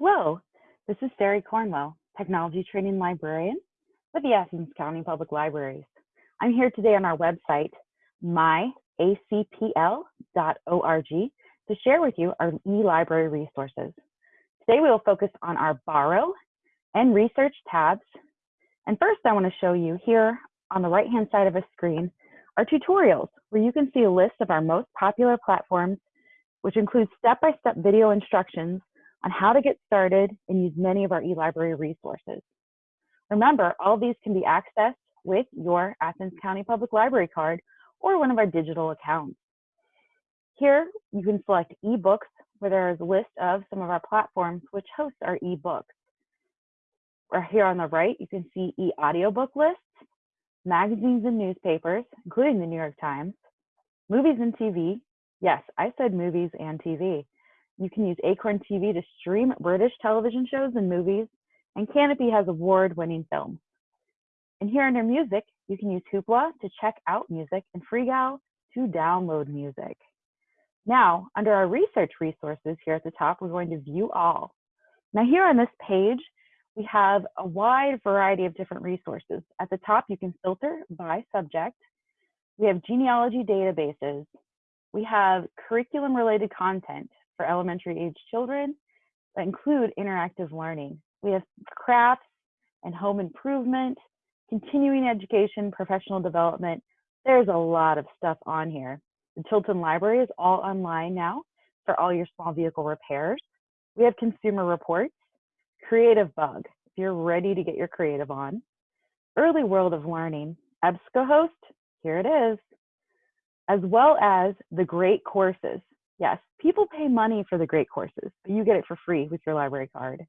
Hello, this is Sari Cornwell, Technology Training Librarian with the Athens County Public Libraries. I'm here today on our website, myacpl.org, to share with you our e-library resources. Today we will focus on our Borrow and Research tabs. And first I want to show you here on the right-hand side of a screen are tutorials where you can see a list of our most popular platforms, which includes step-by-step -step video instructions on how to get started and use many of our eLibrary resources. Remember, all these can be accessed with your Athens County Public Library card or one of our digital accounts. Here, you can select ebooks where there is a list of some of our platforms which host our ebooks. Or here on the right, you can see e-audiobook lists, magazines and newspapers, including the New York Times, movies and TV. Yes, I said movies and TV. You can use Acorn TV to stream British television shows and movies, and Kanopy has award-winning films. And here under music, you can use Hoopla to check out music and Freegal to download music. Now, under our research resources here at the top, we're going to view all. Now here on this page, we have a wide variety of different resources. At the top, you can filter by subject. We have genealogy databases. We have curriculum related content for elementary age children that include interactive learning. We have crafts and home improvement, continuing education, professional development. There's a lot of stuff on here. The Chilton Library is all online now for all your small vehicle repairs. We have consumer reports, Creative Bug, if you're ready to get your creative on. Early World of Learning, EBSCOhost, here it is, as well as the great courses. Yes, people pay money for the great courses, but you get it for free with your library card.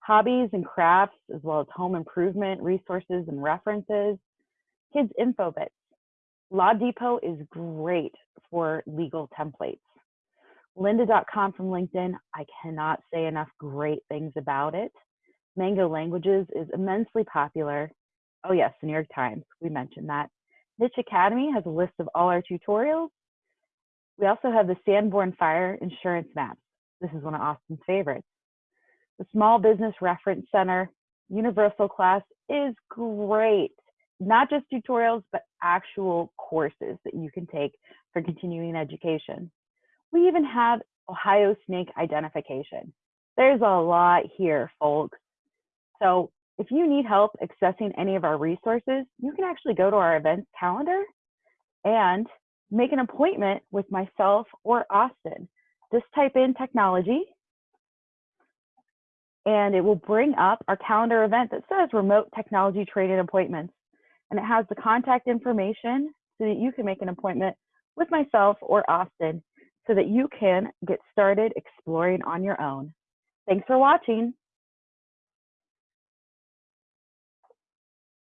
Hobbies and crafts, as well as home improvement resources and references. Kids Info Bits. Law Depot is great for legal templates. Lynda.com from LinkedIn, I cannot say enough great things about it. Mango Languages is immensely popular. Oh yes, the New York Times, we mentioned that. Niche Academy has a list of all our tutorials. We also have the Sanborn Fire Insurance Maps. This is one of Austin's favorites. The Small Business Reference Center Universal Class is great. Not just tutorials, but actual courses that you can take for continuing education. We even have Ohio snake identification. There's a lot here, folks. So if you need help accessing any of our resources, you can actually go to our events calendar and make an appointment with myself or Austin. Just type in technology and it will bring up our calendar event that says remote technology training appointments. And it has the contact information so that you can make an appointment with myself or Austin so that you can get started exploring on your own. Thanks for watching.